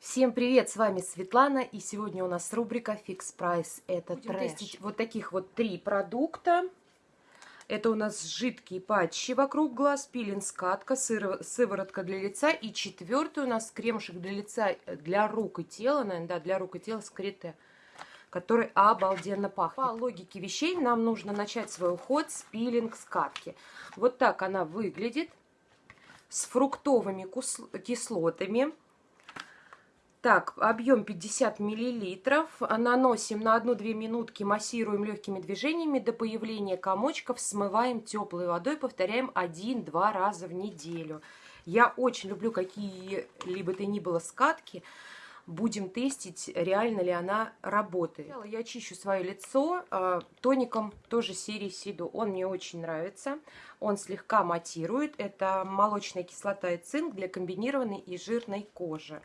Всем привет, с вами Светлана, и сегодня у нас рубрика Fix Price. Это Будем трэш. тестить вот таких вот три продукта. Это у нас жидкие патчи вокруг глаз, пилинг скатка, сыро- сыворотка для лица. И четвертый у нас кремушек для лица, э, для рук и тела, наверное, да, для рук и тела с крите, который обалденно пахнет. По логике вещей нам нужно начать свой уход с пилинг скатки. Вот так она выглядит, с фруктовыми кислотами. Так, объем 50 миллилитров. Наносим на 1-2 минутки, массируем легкими движениями до появления комочков, смываем теплой водой, повторяем 1-2 раза в неделю. Я очень люблю какие-либо то ни было скатки. Будем тестить, реально ли она работает. Я чищу свое лицо э, тоником тоже серии Сиду. Он мне очень нравится. Он слегка матирует. Это молочная кислота и цинк для комбинированной и жирной кожи.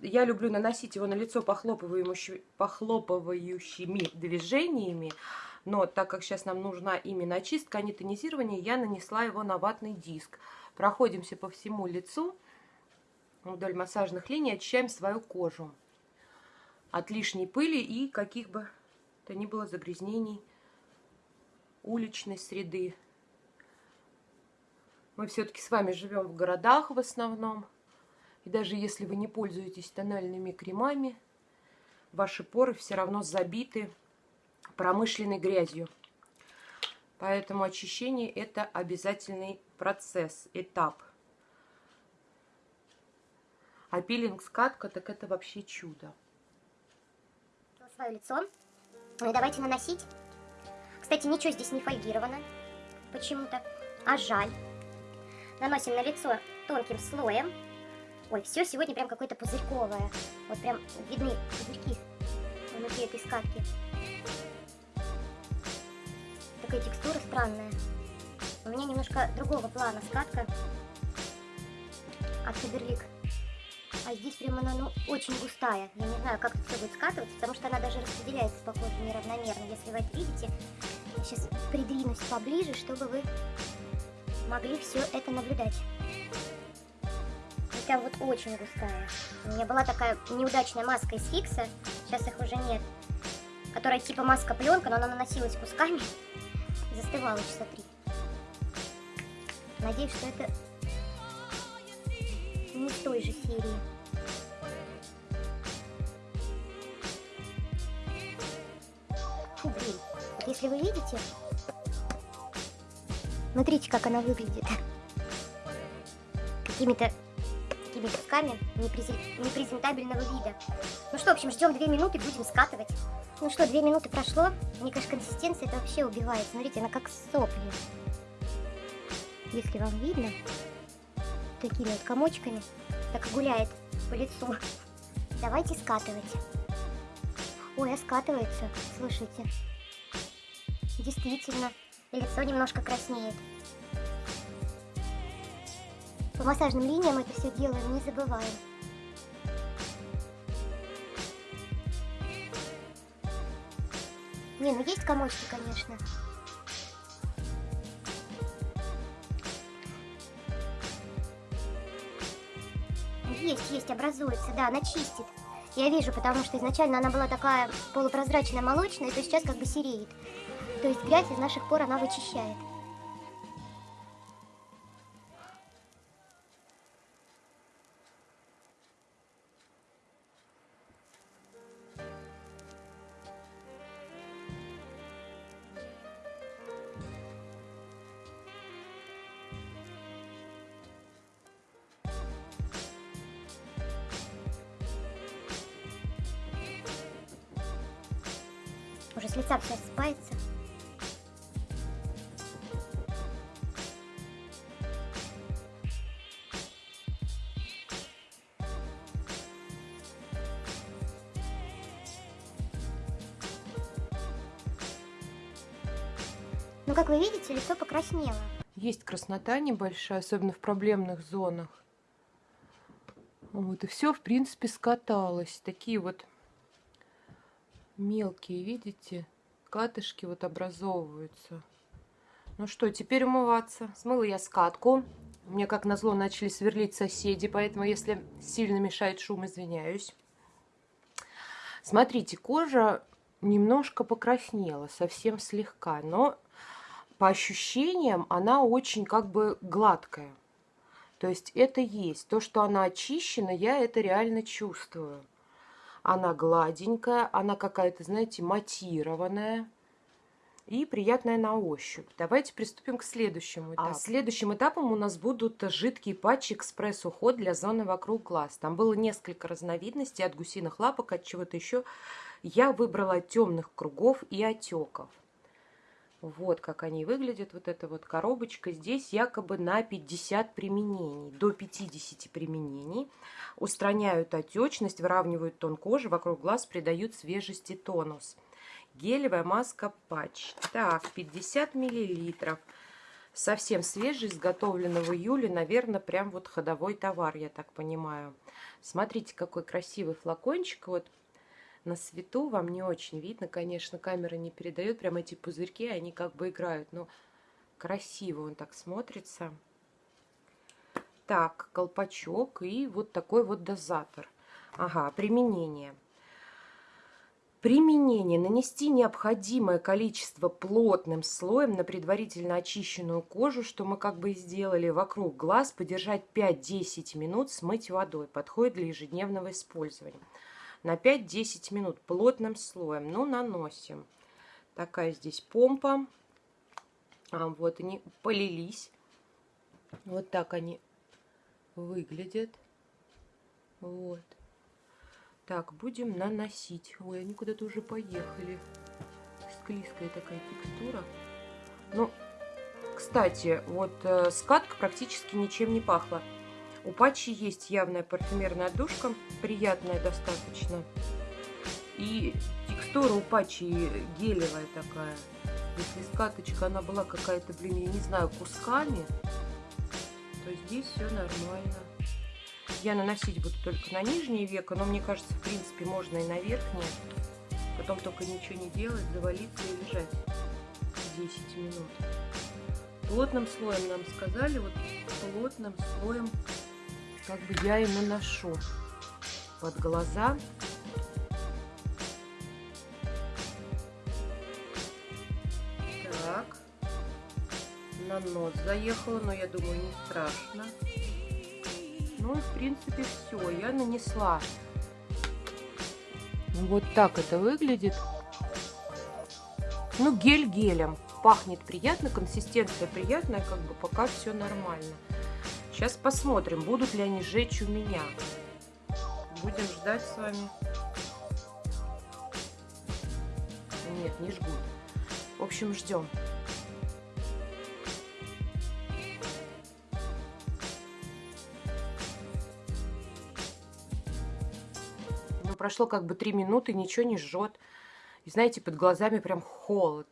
Я люблю наносить его на лицо похлопывающими, движениями, но так как сейчас нам нужна именно очистка, а не тонизирование, я нанесла его на ватный диск. Проходимся по всему лицу вдоль массажных линий, очищаем свою кожу от лишней пыли и каких бы то ни было загрязнений уличной среды. Мы все-таки с вами живем в городах в основном. И даже если вы не пользуетесь тональными кремами, ваши поры все равно забиты промышленной грязью. Поэтому очищение это обязательный процесс, этап. А пилинг скатка, так это вообще чудо. свое лицо. Ну и давайте наносить. Кстати, ничего здесь не фольгировано почему-то, а жаль. Наносим на лицо тонким слоем. Ой, все сегодня прям какое-то пузырьковое. Вот прям видны пузырьки внутри этой скатки. Такая текстура странная. У меня немножко другого плана скатка от Фаберлик. А здесь прям она ну, очень густая. Я не знаю, как это все будет скатываться, потому что она даже распределяется по коже неравномерно. Если вы это видите, я сейчас придвинусь поближе, чтобы вы могли все это наблюдать. Прям вот очень густая. У меня была такая неудачная маска из Фикса, сейчас их уже нет, которая типа маска-пленка, но она наносилась кусками застывала часа три. Надеюсь, что это не с той же серии. Фу, блин. Вот если вы видите, смотрите, как она выглядит. Какими-то такими непрези- непрезентабельного вида. Ну что, в общем, ждем две минуты, будем скатывать. Ну что, две минуты прошло. Мне кажется, консистенция это вообще убивает. Смотрите, она как сопли. Если вам видно, такими вот комочками, так гуляет по лицу. Давайте скатывать. Ой, а скатывается, слушайте. Действительно, лицо немножко краснеет. По массажным линиям это все делаем, не забываем. Не, ну есть комочки, конечно. Есть, есть, образуется, да, она чистит. Я вижу, потому что изначально она была такая полупрозрачная, молочная, то сейчас как бы сереет. То есть грязь из наших пор она вычищает. Уже с лица все рассыпается. Ну, как вы видите, лицо покраснело. Есть краснота небольшая, особенно в проблемных зонах. Вот, и все, в принципе, скаталось. Такие вот мелкие, видите, катышки вот образовываются. Ну что, теперь умываться. Смыла я скатку. Мне, как назло, начали сверлить соседи, поэтому, если сильно мешает шум, извиняюсь. Смотрите, кожа немножко покраснела, совсем слегка, но по ощущениям она очень как бы гладкая. То есть это есть. То, что она очищена, я это реально чувствую. Она гладенькая, она какая-то, знаете, матированная и приятная на ощупь. Давайте приступим к следующему этапу. А следующим этапом у нас будут жидкие патчи экспресс-уход для зоны вокруг глаз. Там было несколько разновидностей от гусиных лапок, от чего-то еще. Я выбрала темных кругов и отеков. Вот как они выглядят, вот эта вот коробочка. Здесь якобы на 50 применений, до 50 применений. Устраняют отечность, выравнивают тон кожи, вокруг глаз придают свежести тонус. Гелевая маска патч. Так, 50 миллилитров. Совсем свежий, изготовлен в июле. Наверное, прям вот ходовой товар, я так понимаю. Смотрите, какой красивый флакончик. Вот на свету вам не очень видно, конечно, камера не передает прям эти пузырьки, они как бы играют, но красиво он так смотрится. Так, колпачок и вот такой вот дозатор. Ага, применение. Применение. Нанести необходимое количество плотным слоем на предварительно очищенную кожу, что мы как бы сделали, вокруг глаз, подержать 5-10 минут, смыть водой. Подходит для ежедневного использования на 5-10 минут плотным слоем. Ну, наносим. Такая здесь помпа. А, вот они полились. Вот так они выглядят. Вот. Так, будем наносить. Ой, они куда-то уже поехали. Склизкая такая текстура. Ну, кстати, вот э, скатка практически ничем не пахла. У патчи есть явная парфюмерная отдушка, приятная достаточно. И текстура у патчи гелевая такая. Если скаточка, она была какая-то, блин, я не знаю, кусками, то здесь все нормально. Я наносить буду только на нижнее веко, но мне кажется, в принципе, можно и на верхнее. Потом только ничего не делать, завалиться и лежать 10 минут. Плотным слоем нам сказали, вот плотным слоем как бы я и наношу под глаза. Так. На нос заехала, но я думаю, не страшно. Ну и в принципе все, я нанесла. Вот так это выглядит. Ну, гель гелем. Пахнет приятно, консистенция приятная, как бы пока все нормально. Сейчас посмотрим, будут ли они жечь у меня. Будем ждать с вами. Нет, не жгут. В общем, ждем. Ну, прошло как бы три минуты, ничего не жжет. И знаете, под глазами прям холод.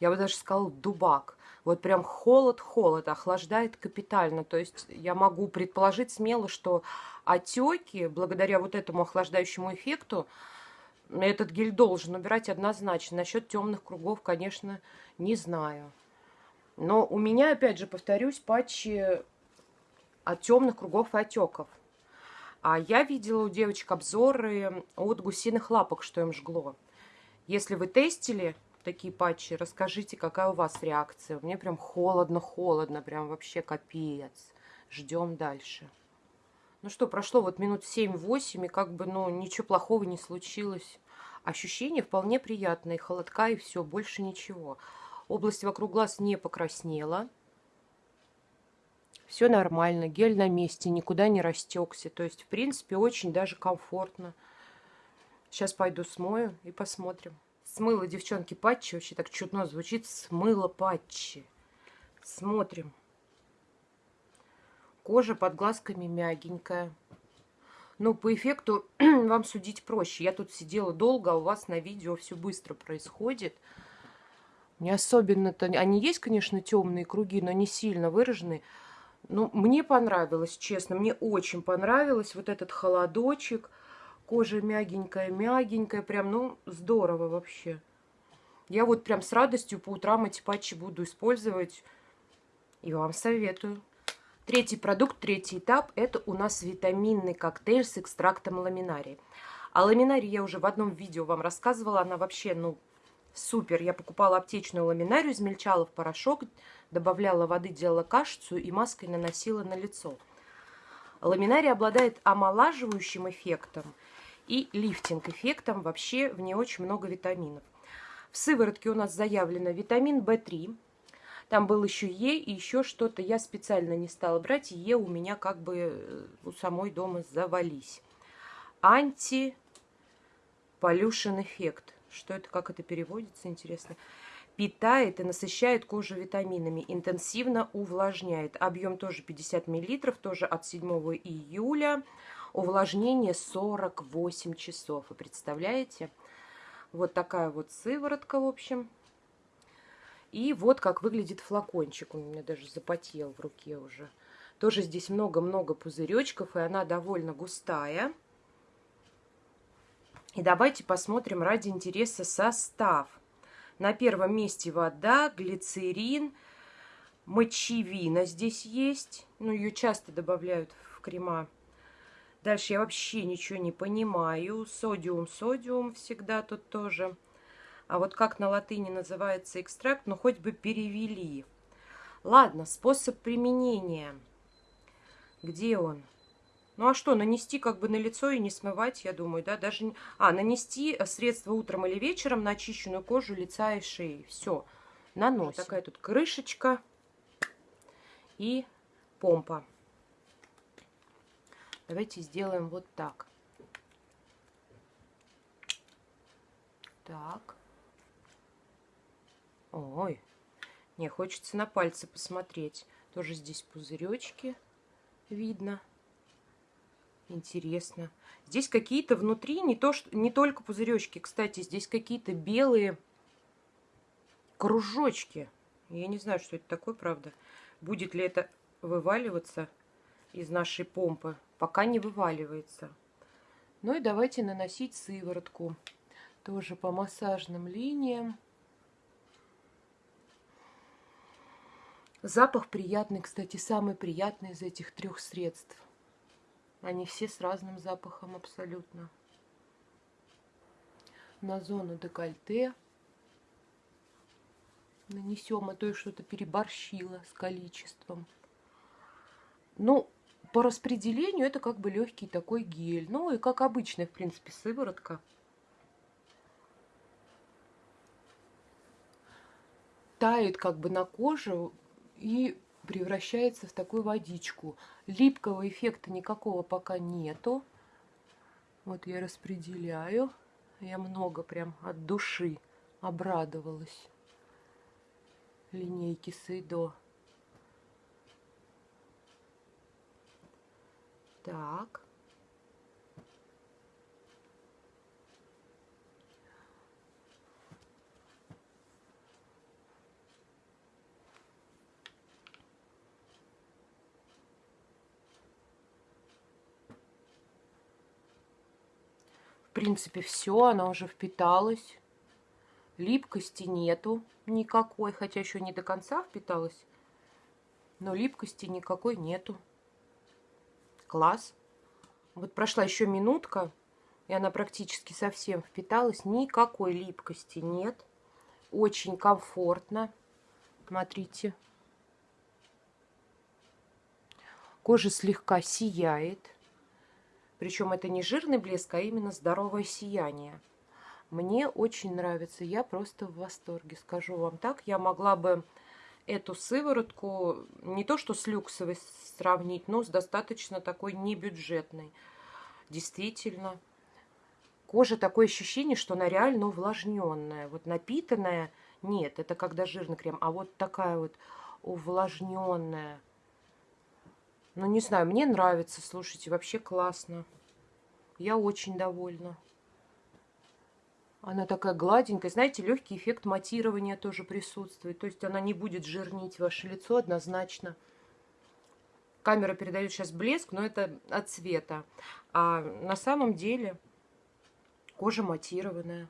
Я бы даже сказала дубак. Вот прям холод-холод, охлаждает капитально. То есть я могу предположить смело, что отеки, благодаря вот этому охлаждающему эффекту, этот гель должен убирать однозначно. Насчет темных кругов, конечно, не знаю. Но у меня, опять же, повторюсь, патчи от темных кругов и отеков. А я видела у девочек обзоры от гусиных лапок, что им жгло. Если вы тестили такие патчи. Расскажите, какая у вас реакция. Мне прям холодно-холодно, прям вообще капец. Ждем дальше. Ну что, прошло вот минут 7-8, и как бы, ну, ничего плохого не случилось. Ощущение вполне приятное, холодка, и все, больше ничего. Область вокруг глаз не покраснела. Все нормально, гель на месте, никуда не растекся. То есть, в принципе, очень даже комфортно. Сейчас пойду смою и посмотрим. Смыло, девчонки, патчи. Вообще так чудно звучит. Смыло патчи. Смотрим. Кожа под глазками мягенькая. Ну, по эффекту вам судить проще. Я тут сидела долго, а у вас на видео все быстро происходит. Не особенно-то... Они есть, конечно, темные круги, но не сильно выраженные. Ну, мне понравилось, честно. Мне очень понравилось вот этот холодочек. Кожа мягенькая-мягенькая, прям, ну, здорово вообще. Я вот прям с радостью по утрам эти патчи буду использовать. И вам советую. Третий продукт, третий этап – это у нас витаминный коктейль с экстрактом ламинарии. О ламинарии я уже в одном видео вам рассказывала. Она вообще, ну, супер. Я покупала аптечную ламинарию, измельчала в порошок, добавляла воды, делала кашицу и маской наносила на лицо. Ламинария обладает омолаживающим эффектом и лифтинг-эффектом. Вообще в ней очень много витаминов. В сыворотке у нас заявлено витамин В3, там был еще Е и еще что-то. Я специально не стала брать. Е у меня как бы э, у самой дома завались. Анти полюшен эффект. Что это, как это переводится, интересно. Питает и насыщает кожу витаминами, интенсивно увлажняет. Объем тоже 50 мл, тоже от 7 июля. Увлажнение 48 часов. Вы представляете? Вот такая вот сыворотка, в общем. И вот как выглядит флакончик. Он у меня даже запотел в руке уже. Тоже здесь много-много пузыречков, и она довольно густая. И давайте посмотрим ради интереса состав. На первом месте вода, глицерин, мочевина здесь есть. Ну, ее часто добавляют в крема. Дальше я вообще ничего не понимаю. Содиум, содиум всегда тут тоже. А вот как на латыни называется экстракт, ну хоть бы перевели. Ладно, способ применения. Где он? Ну а что, нанести как бы на лицо и не смывать, я думаю, да? Даже... А, нанести средство утром или вечером на очищенную кожу лица и шеи. Все, наносим. Вот такая тут крышечка и помпа. Давайте сделаем вот так. Так. Ой, не, хочется на пальцы посмотреть. Тоже здесь пузыречки видно. Интересно. Здесь какие-то внутри, не, то, что, не только пузыречки, кстати, здесь какие-то белые кружочки. Я не знаю, что это такое, правда. Будет ли это вываливаться из нашей помпы? Пока не вываливается. Ну и давайте наносить сыворотку. Тоже по массажным линиям. Запах приятный, кстати, самый приятный из этих трех средств. Они все с разным запахом абсолютно. На зону декольте нанесем, а то я что-то переборщила с количеством. Ну, по распределению это как бы легкий такой гель. Ну и как обычная, в принципе, сыворотка. Тает как бы на коже и превращается в такую водичку. Липкого эффекта никакого пока нету. Вот я распределяю. Я много прям от души обрадовалась линейки Сейдо. Так. принципе, все, она уже впиталась. Липкости нету никакой, хотя еще не до конца впиталась. Но липкости никакой нету. Класс. Вот прошла еще минутка, и она практически совсем впиталась. Никакой липкости нет. Очень комфортно. Смотрите. Кожа слегка сияет. Причем это не жирный блеск, а именно здоровое сияние. Мне очень нравится, я просто в восторге, скажу вам так. Я могла бы эту сыворотку не то что с люксовой сравнить, но с достаточно такой небюджетной. Действительно, кожа такое ощущение, что она реально увлажненная. Вот напитанная, нет, это когда жирный крем, а вот такая вот увлажненная. Ну, не знаю, мне нравится, слушайте, вообще классно. Я очень довольна. Она такая гладенькая. Знаете, легкий эффект матирования тоже присутствует. То есть она не будет жирнить ваше лицо однозначно. Камера передает сейчас блеск, но это от цвета. А на самом деле кожа матированная.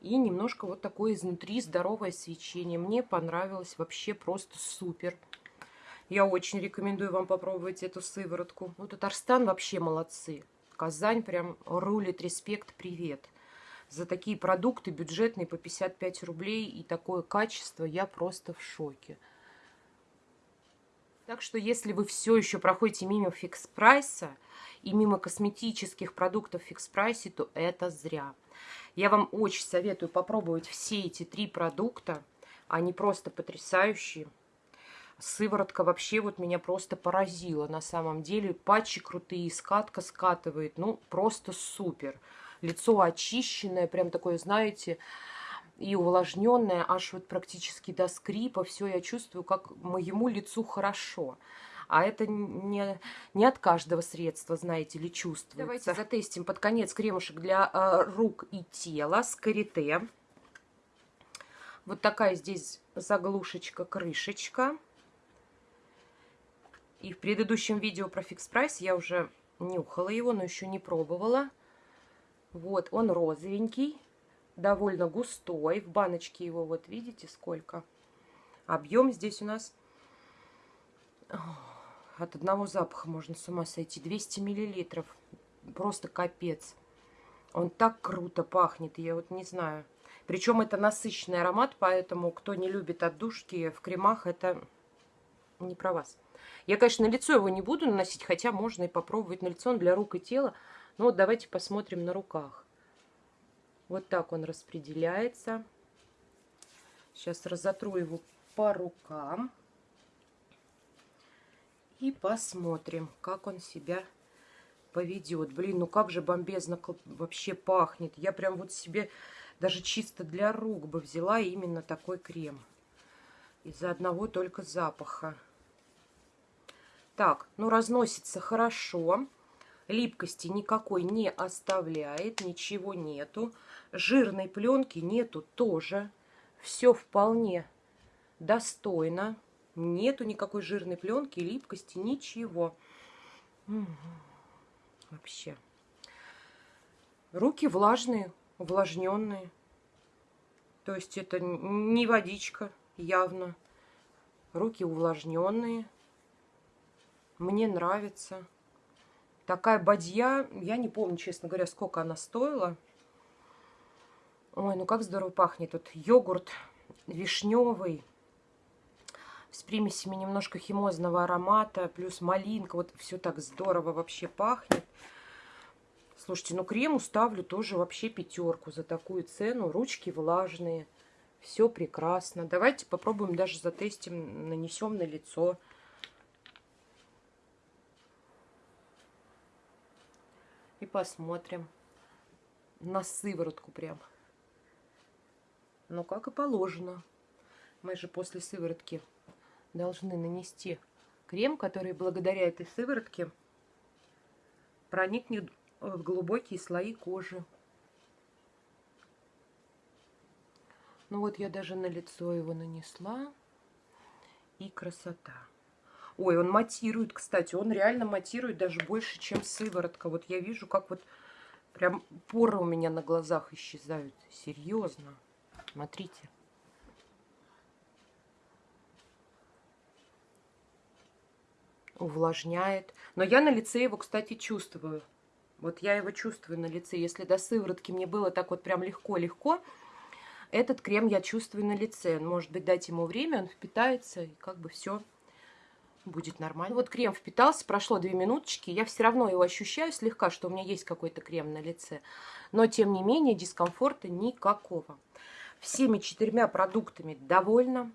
И немножко вот такое изнутри здоровое свечение. Мне понравилось вообще просто супер. Я очень рекомендую вам попробовать эту сыворотку. Ну, Татарстан вообще молодцы. Казань прям рулит, респект, привет. За такие продукты бюджетные по 55 рублей и такое качество я просто в шоке. Так что если вы все еще проходите мимо Fix Price а и мимо косметических продуктов в Fix Price е, то это зря. Я вам очень советую попробовать все эти три продукта. Они просто потрясающие. Сыворотка вообще вот меня просто поразила на самом деле. Патчи крутые, скатка скатывает. Ну, просто супер. Лицо очищенное, прям такое, знаете, и увлажненное, аж вот практически до скрипа. Все я чувствую, как моему лицу хорошо. А это не, не от каждого средства, знаете ли, чувствуется. Давайте затестим под конец кремушек для э, рук и тела с карите. Вот такая здесь заглушечка-крышечка. И в предыдущем видео про фикс прайс я уже нюхала его, но еще не пробовала. Вот, он розовенький, довольно густой. В баночке его, вот видите, сколько. Объем здесь у нас от одного запаха можно с ума сойти. 200 миллилитров. Просто капец. Он так круто пахнет, я вот не знаю. Причем это насыщенный аромат, поэтому кто не любит отдушки в кремах, это не про вас. Я, конечно, на лицо его не буду наносить, хотя можно и попробовать на лицо, он для рук и тела. Но вот давайте посмотрим на руках. Вот так он распределяется. Сейчас разотру его по рукам. И посмотрим, как он себя поведет. Блин, ну как же бомбезно вообще пахнет. Я прям вот себе даже чисто для рук бы взяла именно такой крем. Из-за одного только запаха. Так, ну разносится хорошо. Липкости никакой не оставляет, ничего нету. Жирной пленки нету тоже. Все вполне достойно. Нету никакой жирной пленки, липкости, ничего. Вообще. Руки влажные, увлажненные. То есть это не водичка, явно. Руки увлажненные. Мне нравится. Такая бадья, я не помню, честно говоря, сколько она стоила. Ой, ну как здорово пахнет. Тут йогурт вишневый с примесями немножко химозного аромата, плюс малинка. Вот все так здорово вообще пахнет. Слушайте, ну крему ставлю тоже вообще пятерку за такую цену. Ручки влажные. Все прекрасно. Давайте попробуем даже затестим, нанесем на лицо. Посмотрим на сыворотку прям. Ну, как и положено. Мы же после сыворотки должны нанести крем, который благодаря этой сыворотке проникнет в глубокие слои кожи. Ну вот я даже на лицо его нанесла. И красота. Ой, он матирует, кстати. Он реально матирует даже больше, чем сыворотка. Вот я вижу, как вот прям поры у меня на глазах исчезают. Серьезно. Смотрите. Увлажняет. Но я на лице его, кстати, чувствую. Вот я его чувствую на лице. Если до сыворотки мне было так вот прям легко-легко, этот крем я чувствую на лице. Может быть, дать ему время, он впитается, и как бы все будет нормально. Вот крем впитался, прошло 2 минуточки, я все равно его ощущаю слегка, что у меня есть какой-то крем на лице. Но, тем не менее, дискомфорта никакого. Всеми четырьмя продуктами довольна.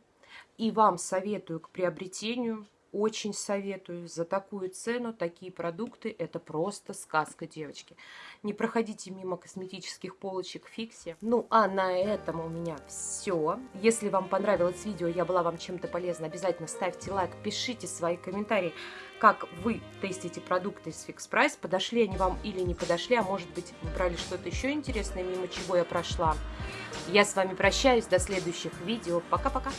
И вам советую к приобретению очень советую. За такую цену такие продукты – это просто сказка, девочки. Не проходите мимо косметических полочек Фикси. Ну, а на этом у меня все. Если вам понравилось видео, я была вам чем-то полезна, обязательно ставьте лайк, пишите свои комментарии, как вы тестите продукты из Fix Price, подошли они вам или не подошли, а может быть, вы брали что-то еще интересное, мимо чего я прошла. Я с вами прощаюсь, до следующих видео. Пока-пока!